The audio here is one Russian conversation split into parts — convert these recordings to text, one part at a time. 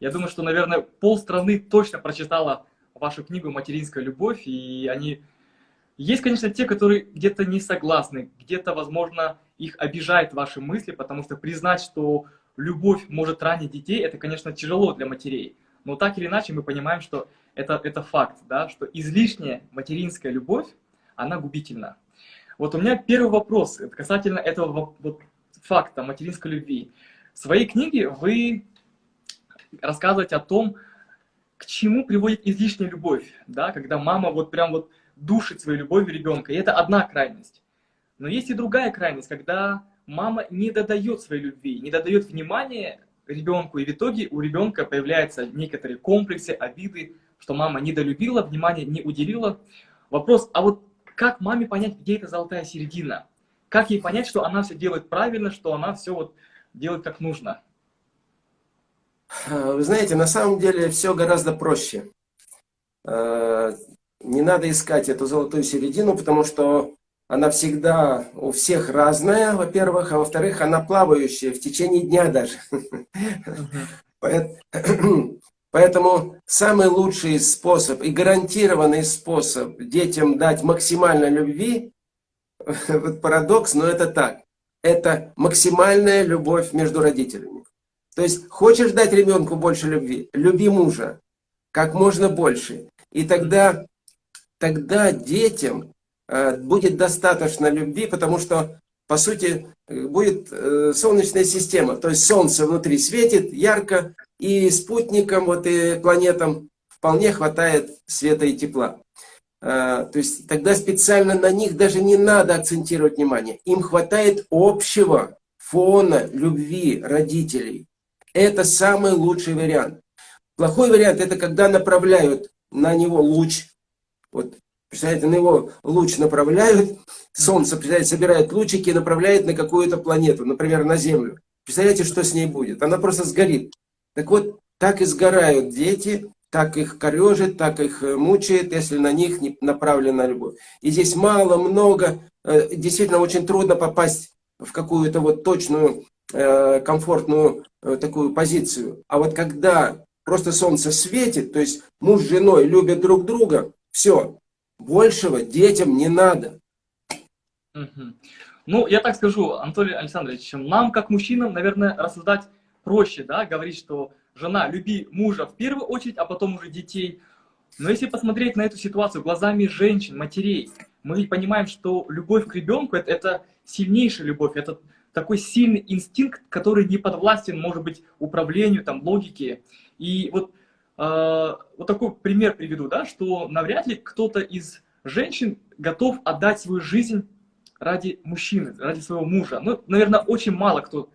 Я думаю, что, наверное, полстраны точно прочитала вашу книгу «Материнская любовь», и они... Есть, конечно, те, которые где-то не согласны, где-то, возможно, их обижают ваши мысли, потому что признать, что любовь может ранить детей, это, конечно, тяжело для матерей. Но так или иначе мы понимаем, что это, это факт, да, что излишняя материнская любовь, она губительна. Вот у меня первый вопрос касательно этого вот, факта материнской любви. В своей книге вы рассказываете о том, к чему приводит излишняя любовь, да, когда мама вот прям вот душит своей любовью ребенка. И это одна крайность. Но есть и другая крайность, когда мама не додает своей любви, не додает внимания ребенку, и в итоге у ребенка появляются некоторые комплексы, обиды, что мама недолюбила, внимания не уделила. Вопрос, а вот как маме понять, где эта золотая середина? Как ей понять, что она все делает правильно, что она все вот делает как нужно? Вы знаете, на самом деле все гораздо проще. Э, не надо искать эту золотую середину, потому что она всегда у всех разная, во-первых, а во-вторых, она плавающая в течение дня даже. Поэтому самый лучший способ и гарантированный способ детям дать максимально любви, вот парадокс, но это так, это максимальная любовь между родителями. То есть, хочешь дать ребенку больше любви, люби мужа, как можно больше. И тогда, тогда детям э, будет достаточно любви, потому что, по сути, будет э, солнечная система. То есть солнце внутри светит ярко, и спутникам, вот и планетам вполне хватает света и тепла. Э, то есть тогда специально на них даже не надо акцентировать внимание. Им хватает общего фона любви родителей. Это самый лучший вариант. Плохой вариант это когда направляют на него луч. Вот, представляете, на него луч направляют, Солнце, представляете, собирает лучики и направляет на какую-то планету, например, на Землю. Представляете, что с ней будет? Она просто сгорит. Так вот, так и сгорают дети, так их корежит, так их э, мучает, если на них не направлена любовь. И здесь мало, много, э, действительно очень трудно попасть в какую-то вот точную комфортную э, такую позицию. А вот когда просто солнце светит, то есть муж с женой любят друг друга, все, большего детям не надо. Ну, я так скажу, Анатолий Александрович, нам, как мужчинам, наверное, рассуждать проще, да, говорить, что жена, люби мужа в первую очередь, а потом уже детей. Но если посмотреть на эту ситуацию глазами женщин, матерей, мы понимаем, что любовь к ребенку это, это сильнейшая любовь, это такой сильный инстинкт, который не подвластен, может быть, управлению, там, логике. И вот, э, вот такой пример приведу, да, что навряд ли кто-то из женщин готов отдать свою жизнь ради мужчины, ради своего мужа. Ну, наверное, очень мало кто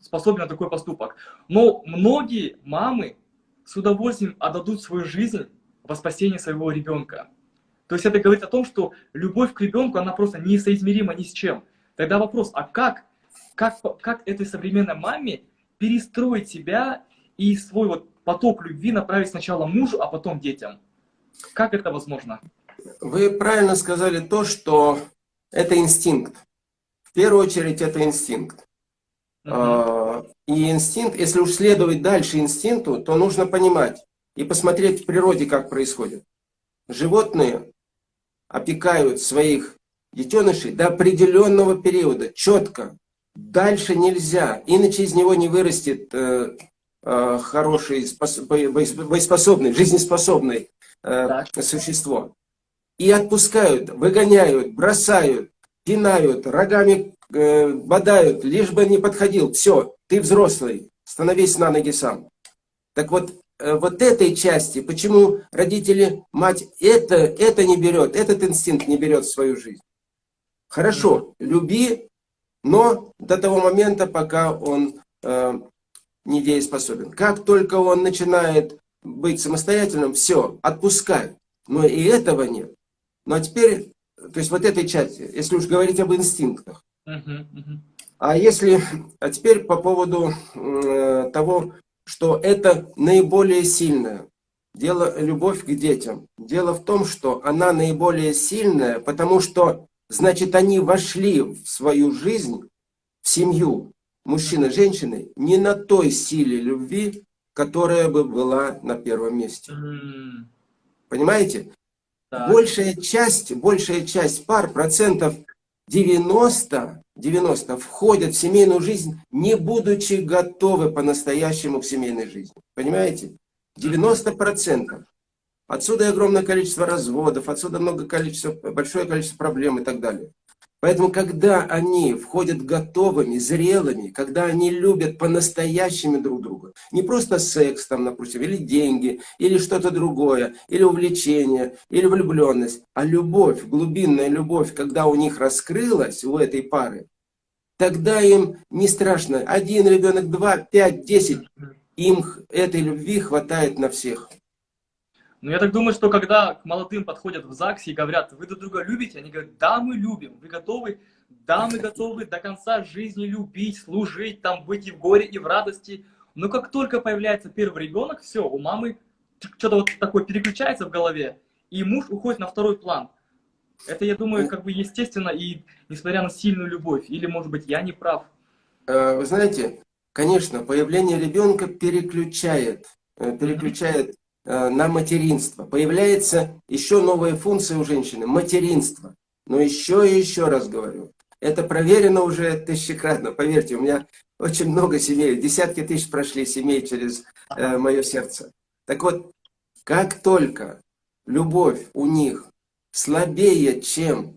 способен на такой поступок. Но многие мамы с удовольствием отдадут свою жизнь во спасение своего ребенка. То есть это говорит о том, что любовь к ребенку, она просто несоизмерима ни с чем. Тогда вопрос, а как как, как этой современной маме перестроить себя и свой вот поток любви направить сначала мужу, а потом детям? Как это возможно? Вы правильно сказали то, что это инстинкт. В первую очередь это инстинкт. Угу. И инстинкт, если уж следовать дальше инстинкту, то нужно понимать и посмотреть в природе, как происходит. Животные опекают своих детенышей до определенного периода, четко. Дальше нельзя, иначе из него не вырастет э, э, хороший, боеспособный, жизнеспособный э, существо. И отпускают, выгоняют, бросают, пинают, рогами э, бодают, лишь бы не подходил. Все, ты взрослый, становись на ноги сам. Так вот, э, вот этой части, почему родители, мать это, это не берет, этот инстинкт не берет в свою жизнь. Хорошо, люби, но до того момента, пока он э, недееспособен. Как только он начинает быть самостоятельным, все, отпускай. Но и этого нет. Ну а теперь, то есть вот этой части, если уж говорить об инстинктах. А если, а теперь по поводу э, того, что это наиболее сильное. Дело любовь к детям. Дело в том, что она наиболее сильная, потому что Значит, они вошли в свою жизнь, в семью, мужчины, женщины, не на той силе любви, которая бы была на первом месте. Понимаете? Так. Большая часть, большая часть пар, процентов 90, 90 входят в семейную жизнь, не будучи готовы по-настоящему к семейной жизни. Понимаете? 90 процентов. Отсюда и огромное количество разводов, отсюда много количества, большое количество проблем и так далее. Поэтому, когда они входят готовыми, зрелыми, когда они любят по-настоящему друг друга, не просто секс, там, допустим, или деньги, или что-то другое, или увлечение, или влюбленность, а любовь, глубинная любовь, когда у них раскрылась, у этой пары, тогда им не страшно. Один ребенок, два, пять, десять, им этой любви хватает на всех. Ну, я так думаю, что когда к молодым подходят в ЗАГСе и говорят, вы друг друга любите, они говорят, да, мы любим, вы готовы? Да, мы готовы до конца жизни любить, служить, там, быть и в горе, и в радости. Но как только появляется первый ребенок, все, у мамы что-то вот такое переключается в голове, и муж уходит на второй план. Это, я думаю, как бы естественно, и несмотря на сильную любовь. Или, может быть, я не прав. Э, вы знаете, конечно, появление ребенка переключает, э, переключает на материнство. Появляется еще новая функция у женщины – материнство. Но еще и еще раз говорю, это проверено уже тысячекратно. Поверьте, у меня очень много семей, десятки тысяч прошли семей через э, мое сердце. Так вот, как только любовь у них слабее, чем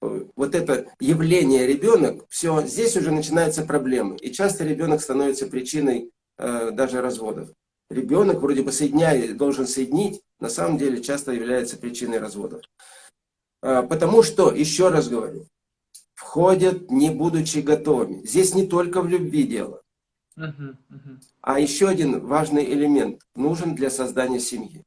э, вот это явление ребенок, все, здесь уже начинаются проблемы. И часто ребенок становится причиной э, даже разводов ребенок вроде бы соединяет, должен соединить, на самом деле часто является причиной разводов. А, потому что, еще раз говорю, входят не будучи готовыми. Здесь не только в любви дело. А еще один важный элемент нужен для создания семьи.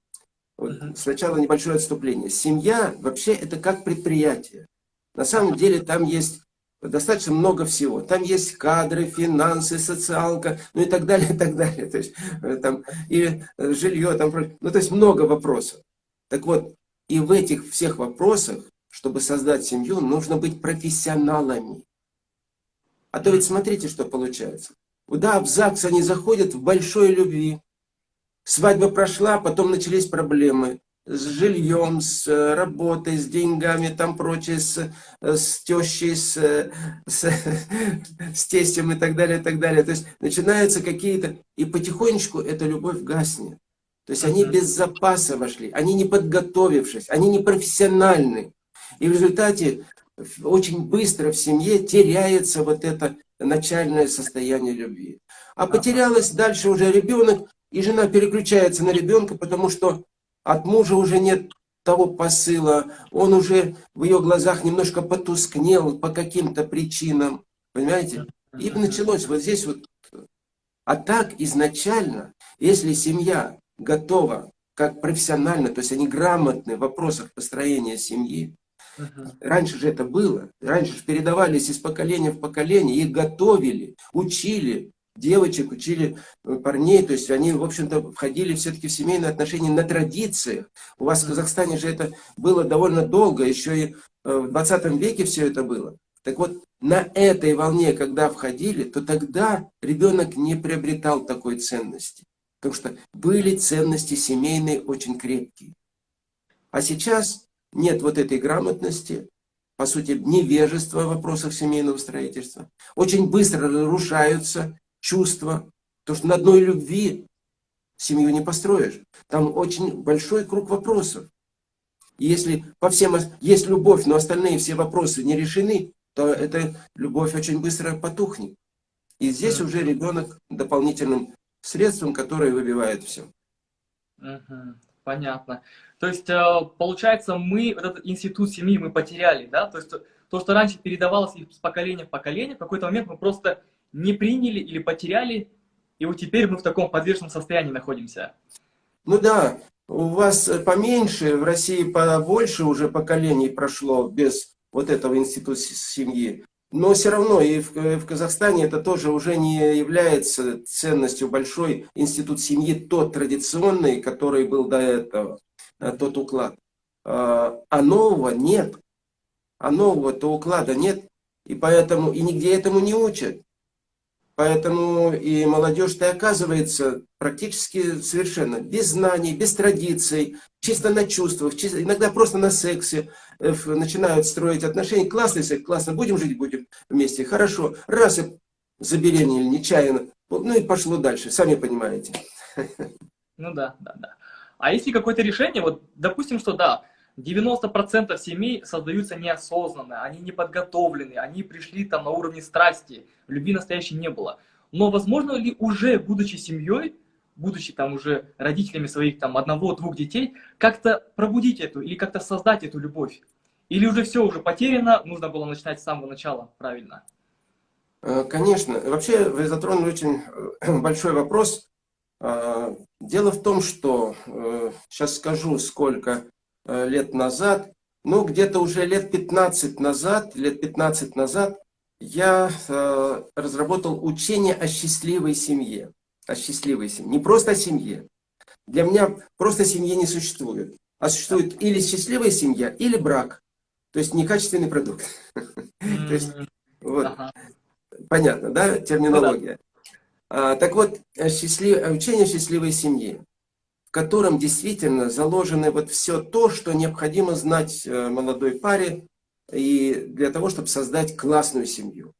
Вот Сначала небольшое отступление. Семья вообще это как предприятие. На самом деле там есть достаточно много всего. Там есть кадры, финансы, социалка, ну и так далее, и так далее. То есть, э, там, и э, жилье, там, ну то есть много вопросов. Так вот, и в этих всех вопросах, чтобы создать семью, нужно быть профессионалами. А то ведь смотрите, что получается. Да, в ЗАГС они заходят в большой любви. Свадьба прошла, потом начались проблемы с жильем, с э, работой, с деньгами, там прочее, с, э, с тещей, с, э, с, с тестем и так далее, и так далее. То есть начинаются какие-то... И потихонечку эта любовь гаснет. То есть они без запаса вошли, они не подготовившись, они не профессиональны. И в результате очень быстро в семье теряется вот это начальное состояние любви. А потерялось дальше уже ребенок, и жена переключается на ребенка, потому что от мужа уже нет того посыла, он уже в ее глазах немножко потускнел по каким-то причинам, понимаете? И началось вот здесь вот. А так изначально, если семья готова, как профессионально, то есть они грамотны в вопросах построения семьи, Раньше же это было. Раньше же передавались из поколения в поколение, их готовили, учили, девочек, учили э, парней, то есть они, в общем-то, входили все-таки в семейные отношения на традициях. У вас в Казахстане же это было довольно долго, еще и э, в 20 веке все это было. Так вот, на этой волне, когда входили, то тогда ребенок не приобретал такой ценности. Потому что были ценности семейные очень крепкие. А сейчас нет вот этой грамотности, по сути, невежества в вопросах семейного строительства. Очень быстро разрушаются чувства. Потому что на одной любви семью не построишь. Там очень большой круг вопросов. И если по всем есть любовь, но остальные все вопросы не решены, то эта любовь очень быстро потухнет. И здесь уже ребенок дополнительным средством, которое выбивает все. Понятно. То есть, э, получается, мы, этот институт семьи мы потеряли, да? То есть, то, что раньше передавалось из поколения в поколение, в какой-то момент мы просто не приняли или потеряли, и вот теперь мы в таком подвешенном состоянии находимся. Ну да, у вас поменьше, в России побольше уже поколений прошло без вот этого института семьи. Но все равно и в, в Казахстане это тоже уже не является ценностью большой институт семьи, тот традиционный, который был до этого, э, тот уклад. А, а нового нет. А нового-то уклада нет. И поэтому и нигде этому не учат. Поэтому и молодежь-то оказывается практически совершенно без знаний, без традиций, чисто на чувствах, чисто, иногда просто на сексе э, начинают строить отношения. Классный секс, классно, будем жить, будем вместе, хорошо. Раз и забеременели нечаянно, ну и пошло дальше, сами понимаете. Ну да, да, да. А если какое-то решение, вот допустим, что да, 90% семей создаются неосознанно, они не подготовлены, они пришли там на уровне страсти, любви настоящей не было. Но возможно ли уже, будучи семьей, будучи там уже родителями своих там одного-двух детей, как-то пробудить эту или как-то создать эту любовь? Или уже все уже потеряно, нужно было начинать с самого начала правильно? Э, конечно. Вообще вы затронули очень э, большой вопрос. Э, дело в том, что, сейчас скажу, сколько Э, лет назад, ну, где-то уже лет 15 назад, лет 15 назад, я э, разработал учение о счастливой семье. О счастливой семье. Не просто о семье. Для меня просто семьи не существует. А существует или счастливая семья, или брак. То есть некачественный продукт. То есть, вот. Понятно, да, терминология? А, так вот, учение о счастливой семье котором действительно заложено вот все то, что необходимо знать э, молодой паре и для того, чтобы создать классную семью.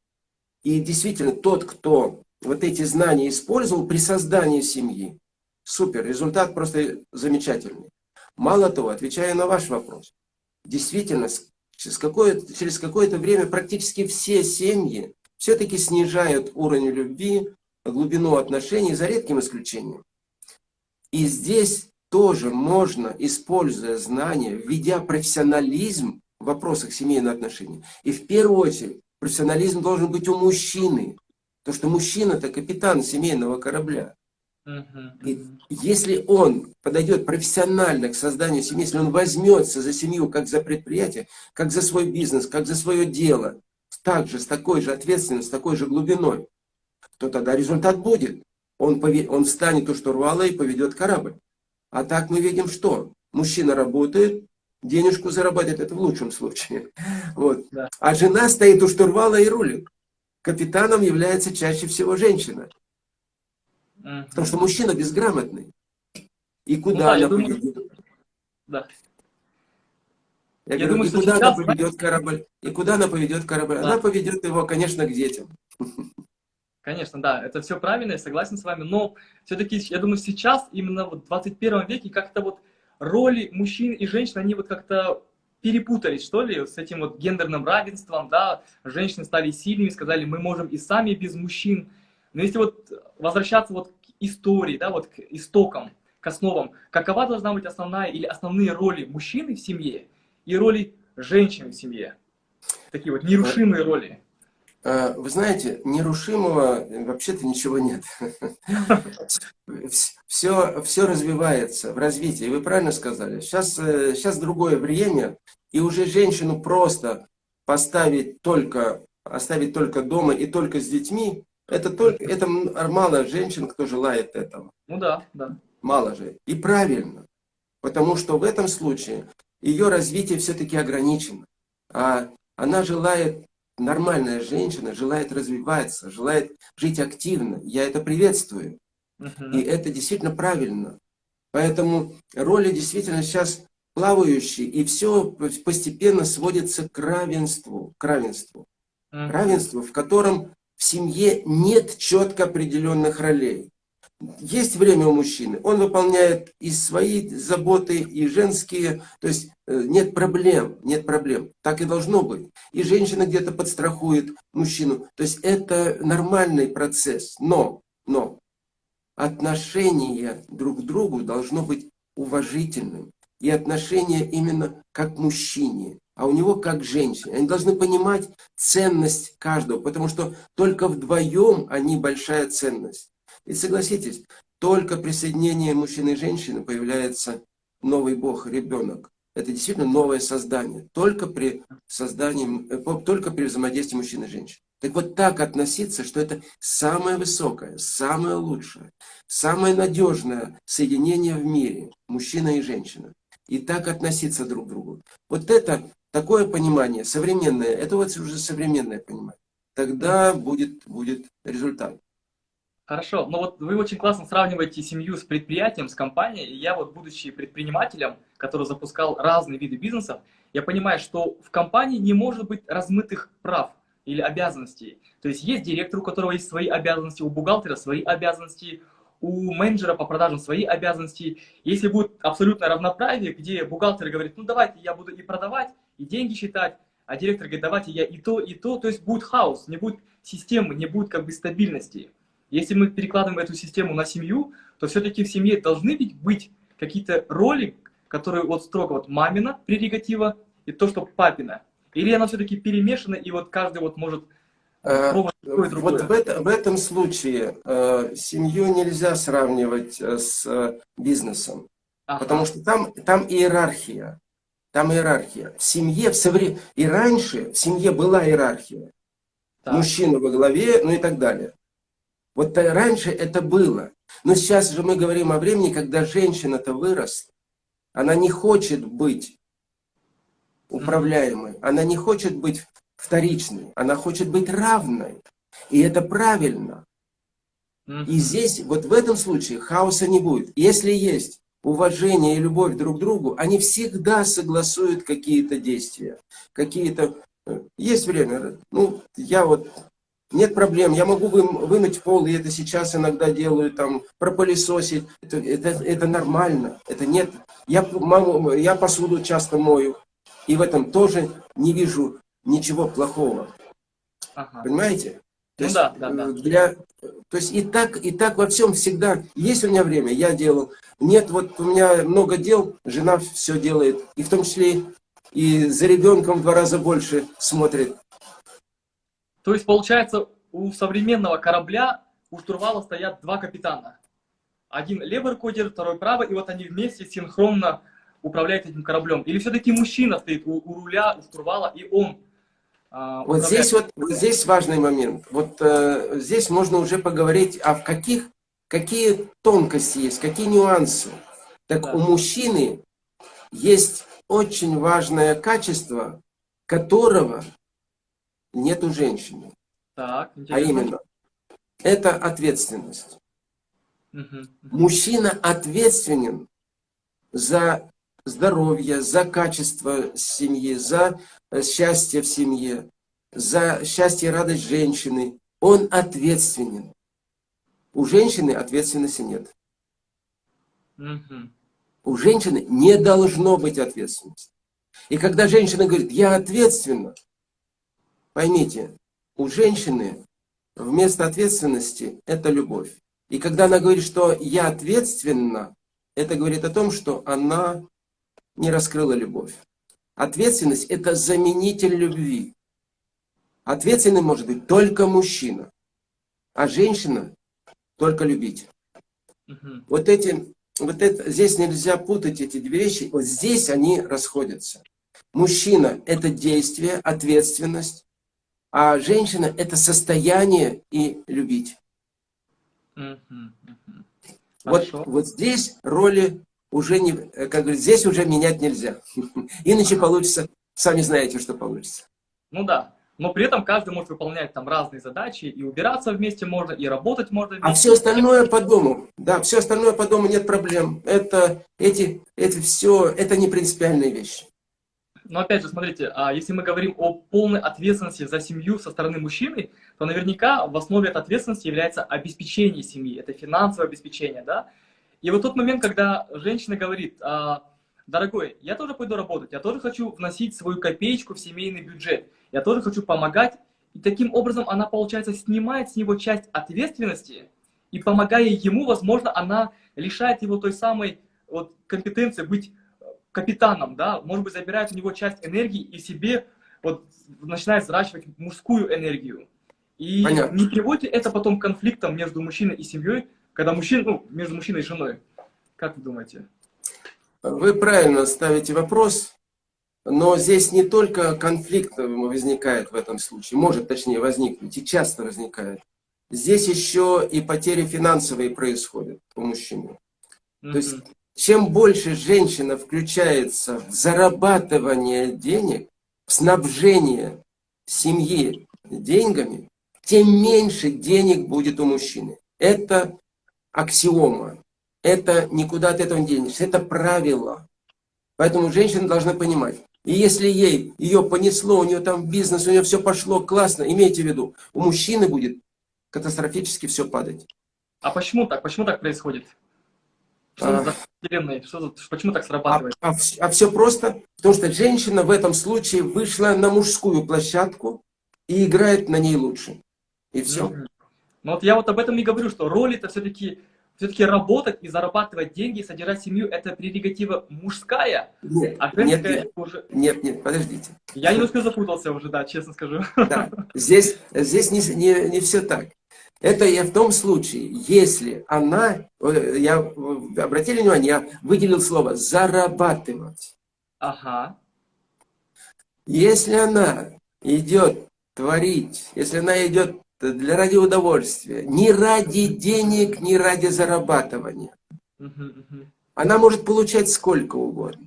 И действительно, тот, кто вот эти знания использовал при создании семьи, супер, результат просто замечательный. Мало того, отвечая на ваш вопрос, действительно, через какое-то какое время практически все семьи все-таки снижают уровень любви, глубину отношений, за редким исключением. И здесь тоже можно, используя знания, введя профессионализм в вопросах семейных отношений. И в первую очередь профессионализм должен быть у мужчины. Потому что мужчина это капитан семейного корабля. И если он подойдет профессионально к созданию семьи, если он возьмется за семью как за предприятие, как за свой бизнес, как за свое дело, также с такой же ответственностью, с такой же глубиной, то тогда результат будет он, он встанет у штурвала и поведет корабль. А так мы видим, что мужчина работает, денежку зарабатывает, это в лучшем случае. Вот. Да. А жена стоит у штурвала и рулит. Капитаном является чаще всего женщина. Угу. Потому что мужчина безграмотный. И куда ну, да, она думаю... поведет? Да. Я, я говорю, думаю, и куда сейчас... она поведет корабль? И куда она поведет корабль? Да. Она поведет его, конечно, к детям. Конечно, да, это все правильно, я согласен с вами, но все-таки, я думаю, сейчас, именно вот в 21 веке, как-то вот роли мужчин и женщин, они вот как-то перепутались, что ли, с этим вот гендерным равенством, да, женщины стали сильными, сказали, мы можем и сами без мужчин. Но если вот возвращаться вот к истории, да, вот к истокам, к основам, какова должна быть основная или основные роли мужчины в семье и роли женщины в семье? Такие вот нерушимые роли. Э, вы знаете, нерушимого вообще-то ничего нет. Все, все развивается в развитии. Вы правильно сказали. Сейчас, сейчас э, другое время, и уже женщину просто поставить только, оставить только дома и только с детьми, это, только, это мало женщин, кто желает этого. Ну да, да. Мало же. И правильно. Потому что в этом случае ее развитие все-таки ограничено. А она желает нормальная женщина желает развиваться, желает жить активно. Я это приветствую. И это действительно правильно. Поэтому роли действительно сейчас плавающие, и все постепенно сводится к равенству. К равенству. Равенству, в котором в семье нет четко определенных ролей. Есть время у мужчины, он выполняет и свои заботы, и женские, то есть э, нет проблем, нет проблем. Так и должно быть. И женщина где-то подстрахует мужчину. То есть это нормальный процесс. Но, но отношение друг к другу должно быть уважительным. И отношение именно как мужчине, а у него как женщине. Они должны понимать ценность каждого, потому что только вдвоем они большая ценность. И согласитесь, только при соединении мужчины и женщины появляется новый Бог, ребенок. Это действительно новое создание. Только при создании, э, только при взаимодействии мужчины и женщины. Так вот так относиться, что это самое высокое, самое лучшее, самое надежное соединение в мире, мужчина и женщина. И так относиться друг к другу. Вот это такое понимание современное, это вот уже современное понимание. Тогда будет, будет результат. Хорошо, но вот вы очень классно сравниваете семью с предприятием, с компанией. Я вот, будучи предпринимателем, который запускал разные виды бизнесов, я понимаю, что в компании не может быть размытых прав или обязанностей. То есть есть директор, у которого есть свои обязанности, у бухгалтера свои обязанности, у менеджера по продажам свои обязанности. Если будет абсолютное равноправие, где бухгалтер говорит, ну давайте я буду и продавать, и деньги считать, а директор говорит, давайте я и то, и то, то есть будет хаос, не будет системы, не будет как бы стабильности. Если мы перекладываем эту систему на семью, то все-таки в семье должны быть, быть какие-то роли, которые вот строго вот мамина прерогатива и то, что папина. Или она все-таки перемешана, и вот каждый вот может Э, вот в, это, в этом случае э, семью нельзя сравнивать э, с э, бизнесом, ага. потому что там, там иерархия. Там иерархия. В семье, в совре... и раньше в семье была иерархия. Так. Мужчина во главе, ну и так далее. Вот раньше это было. Но сейчас же мы говорим о времени, когда женщина-то выросла. Она не хочет быть управляемой. Она не хочет быть вторичной, она хочет быть равной. И это правильно. И здесь, вот в этом случае, хаоса не будет. Если есть уважение и любовь друг к другу, они всегда согласуют какие-то действия. Какие-то... Э, есть время. Ну, я вот... Нет проблем, я могу вы, вымыть пол, и это сейчас иногда делаю, там, пропылесосить. Это, это, это нормально. Это нет... Я, маму, я посуду часто мою. И в этом тоже не вижу ничего плохого. Ага. Понимаете? То ну есть, да, да, да. Для, то есть и так, и так во всем всегда. Есть у меня время, я делал. Нет, вот у меня много дел, жена все делает. И в том числе и за ребенком в два раза больше смотрит. То есть получается у современного корабля у штурвала стоят два капитана. Один левый руководитель, второй правый, и вот они вместе синхронно управляют этим кораблем. Или все-таки мужчина стоит у, у руля, у штурвала, и он а, вот здесь вот, вот здесь важный момент. Вот э, здесь можно уже поговорить, а в каких, какие тонкости есть, какие нюансы. Так да. у мужчины есть очень важное качество, которого нет у женщины. Так, а именно, это ответственность. Угу. Мужчина ответственен за здоровье, за качество семьи, за э, счастье в семье, за счастье и радость женщины. Он ответственен. У женщины ответственности нет. У женщины не должно быть ответственности. И когда женщина говорит, я ответственна, поймите, у женщины вместо ответственности это любовь. И когда она говорит, что я ответственна, это говорит о том, что она не раскрыла любовь. Ответственность – это заменитель любви. Ответственным может быть только мужчина, а женщина – только любить. Угу. Вот эти, вот это, здесь нельзя путать эти две вещи, вот здесь они расходятся. Мужчина – это действие, ответственность, а женщина – это состояние и любить. Вот, вот здесь роли уже не, как говорится, здесь уже менять нельзя. Иначе получится, сами знаете, что получится. Ну да, но при этом каждый может выполнять там разные задачи, и убираться вместе можно, и работать можно вместе. А все остальное по дому, да, все остальное по дому нет проблем. Это, эти, это все, это не принципиальные вещи. Но опять же, смотрите, а если мы говорим о полной ответственности за семью со стороны мужчины, то наверняка в основе этой ответственности является обеспечение семьи, это финансовое обеспечение, да? И вот тот момент, когда женщина говорит, а, дорогой, я тоже пойду работать, я тоже хочу вносить свою копеечку в семейный бюджет, я тоже хочу помогать, и таким образом она, получается, снимает с него часть ответственности, и помогая ему, возможно, она лишает его той самой вот, компетенции быть капитаном, да, может быть, забирает у него часть энергии и себе вот начинает взращивать мужскую энергию. И Понятно. не приводит это потом к конфликтам между мужчиной и семьей, когда мужчина, ну, между мужчиной и женой. Как вы думаете? Вы правильно ставите вопрос, но здесь не только конфликт возникает в этом случае, может точнее возникнуть, и часто возникает. Здесь еще и потери финансовые происходят у мужчины. Mm -hmm. То есть, чем больше женщина включается в зарабатывание денег, в снабжение семьи деньгами, тем меньше денег будет у мужчины. Это аксиома. Это никуда от этого не денешься. Это правило. Поэтому женщина должна понимать. И если ей ее понесло, у нее там бизнес, у нее все пошло классно, имейте в виду, у мужчины будет катастрофически все падать. А почему так? Почему так происходит? Что а, за вселенной? Что, почему так срабатывает? А, а, а все просто, потому что женщина в этом случае вышла на мужскую площадку и играет на ней лучше. И все. Ну вот я вот об этом и говорю, что роль это все-таки все-таки работать и зарабатывать деньги, содержать семью, это прерогатива мужская, нет, а женская нет, нет, уже... Нет, нет, подождите. Я немножко запутался уже, да, честно скажу. Да, здесь, здесь не, не, не все так. Это я в том случае, если она, я, обратили внимание, я выделил слово «зарабатывать». Ага. Если она идет творить, если она идет для ради удовольствия, не ради денег, не ради зарабатывания, она может получать сколько угодно.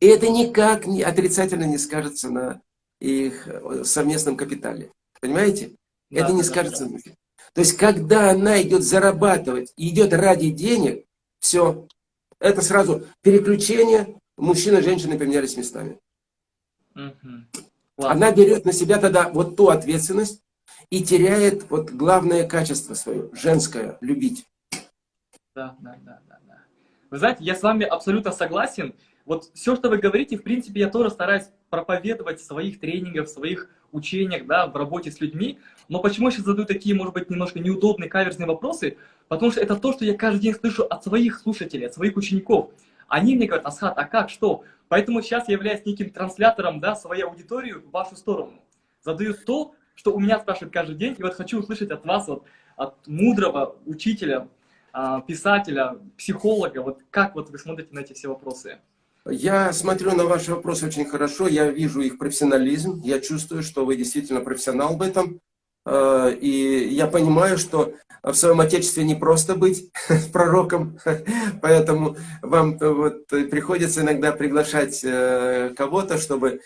И это никак не, отрицательно не скажется на их совместном капитале. Понимаете? Да, это не да, скажется да. То есть, когда она идет зарабатывать, идет ради денег, все, это сразу переключение, мужчина и женщина поменялись местами. Угу. Она берет на себя тогда вот ту ответственность и теряет вот главное качество свое, женское, любить. Да, да, да, да, да. Вы знаете, я с вами абсолютно согласен. Вот все, что вы говорите, в принципе, я тоже стараюсь проповедовать в своих тренингах, в своих учениях, да, в работе с людьми. Но почему я сейчас задаю такие, может быть, немножко неудобные, каверзные вопросы? Потому что это то, что я каждый день слышу от своих слушателей, от своих учеников. Они мне говорят, Асхат, а как, что? Поэтому сейчас я являюсь неким транслятором, да, своей аудитории в вашу сторону. Задаю то, что у меня спрашивают каждый день, и вот хочу услышать от вас, вот, от мудрого учителя, а, писателя, психолога, вот как вот вы смотрите на эти все вопросы? Я смотрю на ваши вопросы очень хорошо, я вижу их профессионализм, я чувствую, что вы действительно профессионал в этом. Э, и я понимаю, что в своем отечестве не просто быть пророком, поэтому вам вот приходится иногда приглашать э, кого-то, чтобы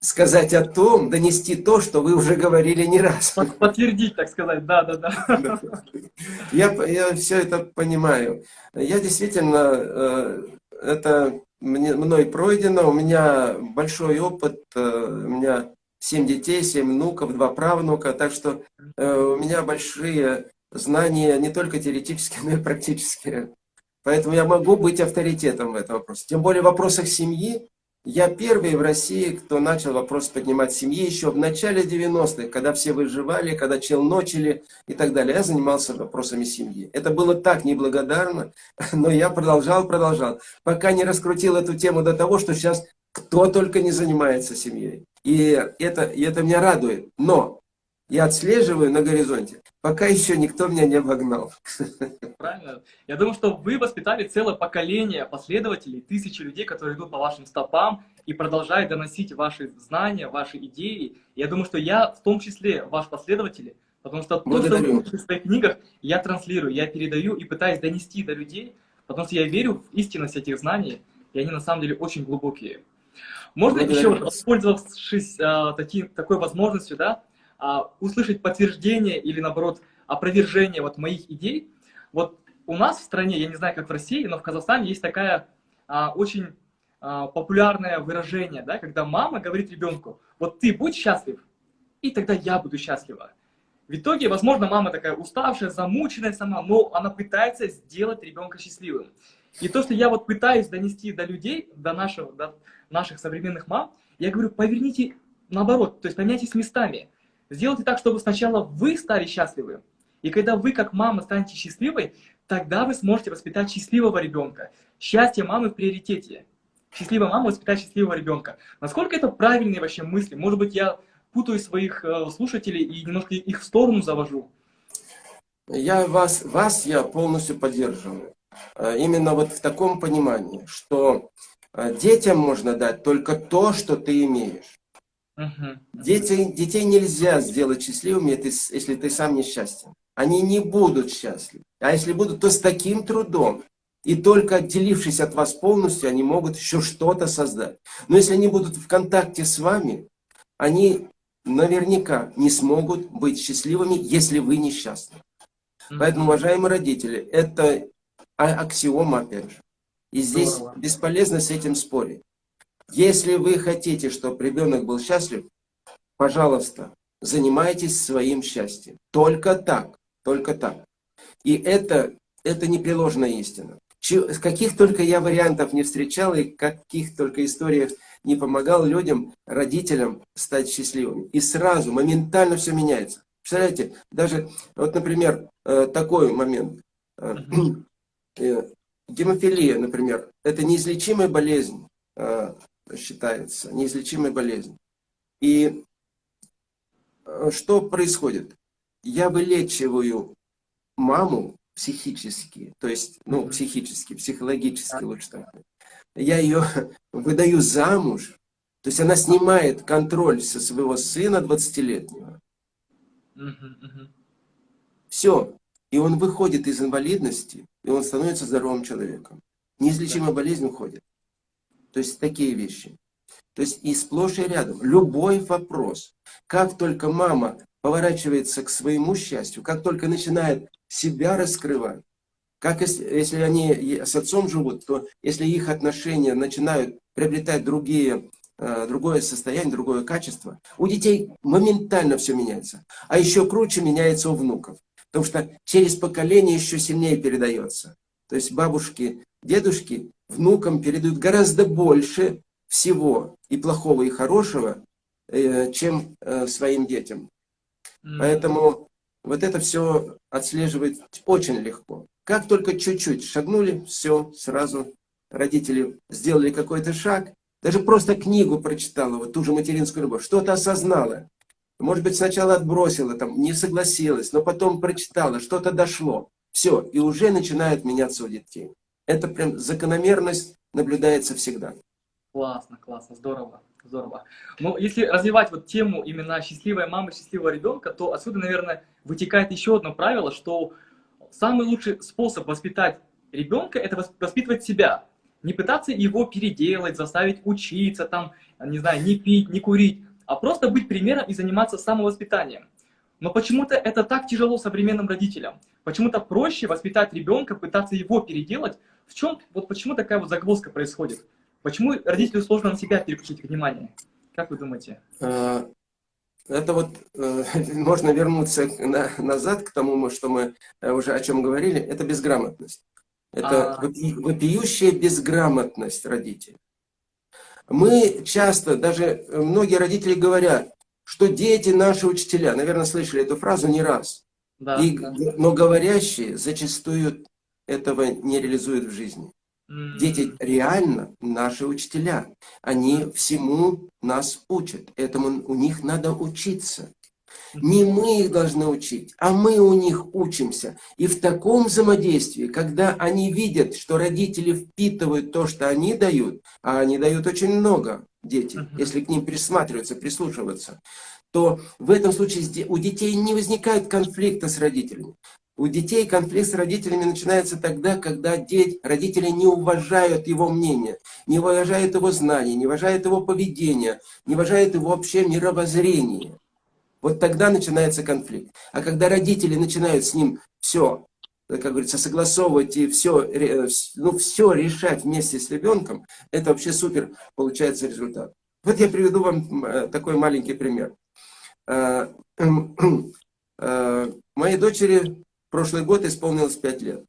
сказать о том, донести то, что вы уже говорили не раз. Подтвердить, так сказать, да, да, да. Я, я все это понимаю. Я действительно, э, это мне, мной пройдено, у меня большой опыт, э, у меня семь детей, семь внуков, два правнука, так что э, у меня большие знания не только теоретические, но и практические. Поэтому я могу быть авторитетом в этом вопросе. Тем более в вопросах семьи я первый в России, кто начал вопрос поднимать семьи еще в начале 90-х, когда все выживали, когда челночили и так далее. Я занимался вопросами семьи. Это было так неблагодарно, но я продолжал, продолжал, пока не раскрутил эту тему до того, что сейчас кто только не занимается семьей. И это, и это меня радует. Но я отслеживаю на горизонте, пока еще никто меня не обогнал. Правильно. Я думаю, что вы воспитали целое поколение последователей, тысячи людей, которые идут по вашим стопам и продолжают доносить ваши знания, ваши идеи. Я думаю, что я в том числе ваш последователь, потому что то, что вы в своих книгах, я транслирую, я передаю и пытаюсь донести до людей, потому что я верю в истинность этих знаний, и они на самом деле очень глубокие. Можно еще, воспользовавшись а, таки, такой возможностью, да, а, услышать подтверждение или, наоборот, опровержение вот моих идей. Вот у нас в стране, я не знаю, как в России, но в Казахстане есть такая а, очень а, популярное выражение, да, когда мама говорит ребенку, вот ты будь счастлив, и тогда я буду счастлива. В итоге, возможно, мама такая уставшая, замученная сама, но она пытается сделать ребенка счастливым. И то, что я вот пытаюсь донести до людей, до, нашего, до наших современных мам, я говорю, поверните наоборот, то есть поменяйтесь местами. Сделайте так, чтобы сначала вы стали счастливы. И когда вы, как мама, станете счастливой, тогда вы сможете воспитать счастливого ребенка. Счастье мамы в приоритете. Счастливая мама воспитает счастливого ребенка. Насколько это правильные вообще мысли? Может быть, я путаю своих э, слушателей и немножко их в сторону завожу? Я вас, вас я полностью поддерживаю. Э, именно вот в таком понимании, что э, детям можно дать только то, что ты имеешь. Дети, детей нельзя сделать счастливыми, если ты сам несчастен. Они не будут счастливы. А если будут, то с таким трудом. И только отделившись от вас полностью, они могут еще что-то создать. Но если они будут в контакте с вами, они наверняка не смогут быть счастливыми, если вы несчастны. Поэтому, уважаемые родители, это аксиома, опять же. И здесь Здорово. бесполезно с этим спорить. Если вы хотите, чтобы ребенок был счастлив, пожалуйста, занимайтесь своим счастьем. Только так, только так. И это, это непреложная истина. Каких только я вариантов не встречал и каких только историях не помогал людям, родителям стать счастливыми. И сразу, моментально все меняется. Представляете, даже, вот, например, э, такой момент. Э, э, гемофилия, например, это неизлечимая болезнь, считается, неизлечимая болезнь. И что происходит? Я вылечиваю маму психически, то есть, ну, психически, психологически лучше так. Я ее выдаю замуж, то есть она снимает контроль со своего сына 20-летнего. Все. И он выходит из инвалидности, и он становится здоровым человеком. Неизлечимая болезнь уходит. То есть такие вещи. То есть и сплошь и рядом. Любой вопрос. Как только мама поворачивается к своему счастью, как только начинает себя раскрывать, как если, если они с отцом живут, то если их отношения начинают приобретать другие, э, другое состояние, другое качество, у детей моментально все меняется. А еще круче меняется у внуков. Потому что через поколение еще сильнее передается. То есть бабушки, дедушки внукам передают гораздо больше всего и плохого, и хорошего, э, чем э, своим детям. Поэтому вот это все отслеживать очень легко. Как только чуть-чуть шагнули, все, сразу родители сделали какой-то шаг, даже просто книгу прочитала, вот ту же материнскую любовь, что-то осознала. Может быть, сначала отбросила, там, не согласилась, но потом прочитала, что-то дошло. Все, и уже начинает меняться у детей. Это прям закономерность наблюдается всегда. Классно, классно, здорово. Здорово. Но если развивать вот тему именно счастливая мама, счастливого ребенка, то отсюда, наверное, вытекает еще одно правило, что самый лучший способ воспитать ребенка – это воспитывать себя. Не пытаться его переделать, заставить учиться, там, не знаю, не пить, не курить, а просто быть примером и заниматься самовоспитанием. Но почему-то это так тяжело современным родителям. Почему-то проще воспитать ребенка, пытаться его переделать. В чем, вот почему такая вот загвоздка происходит? Почему родителю сложно на себя переключить внимание? Как вы думаете? А, это вот э, можно вернуться назад к тому, что мы э, уже о чем говорили. Это безграмотность. Это а... вопиющая безграмотность родителей. Мы часто, даже многие родители говорят, что дети наши учителя. Наверное, слышали эту фразу не раз. Да, И, да. Но говорящие зачастую этого не реализуют в жизни. Дети реально наши учителя. Они всему нас учат. Этому у них надо учиться. Не мы их должны учить, а мы у них учимся. И в таком взаимодействии, когда они видят, что родители впитывают то, что они дают, а они дают очень много, дети, если к ним присматриваться, прислушиваться, то в этом случае у детей не возникает конфликта с родителями. У детей конфликт с родителями начинается тогда, когда дети, родители не уважают его мнение, не уважают его знания, не уважают его поведение, не уважают его вообще мировоззрение. Вот тогда начинается конфликт. А когда родители начинают с ним все, как говорится, согласовывать и все, ну, все решать вместе с ребенком, это вообще супер получается результат. Вот я приведу вам э, такой маленький пример. Э, э, моей дочери прошлый год исполнилось 5 лет.